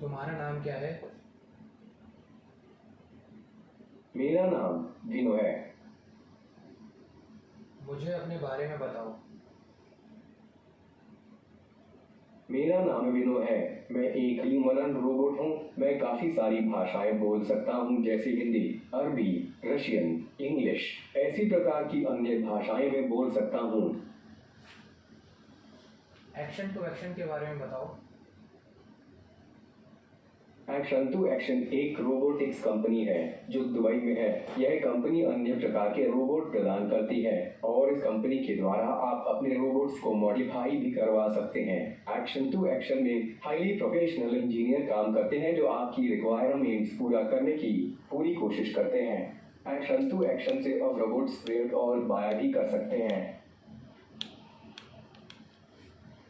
तुम्हारा नाम क्या है? मेरा नाम विनो है। मुझे अपने बारे में बताओ। मेरा नाम विनो है। मैं एक ह्यूमन रोबोट हूँ। मैं काफ़ी सारी भाषाएँ बोल सकता हूँ जैसे हिंदी अरबी रशियन इंग्लिश ऐसी प्रकार की अन्य भाषाएँ मैं बोल सकता हूँ। एक्शन टू एक्शन के बारे में बताओ। टू एक्शन एक रोबोटिक्स कंपनी है, जो दुबई में है। यह कंपनी अन्य प्रकार के रोबोट प्रदान करती है, और इस कंपनी के द्वारा आप अपने रोबोट्स को मॉडिफाई भी करवा सकते हैं। एक्शन टू एक्शन में हाईली प्रोफेशनल इंजीनियर काम करते हैं, जो आपकी रिक्वायरमेंट्स पूरा करने की पूरी कोशिश करते हैं। एक्शन टू एक्शन से अब रोबोट्स ट्रेड और बाया भी कर सकते हैं।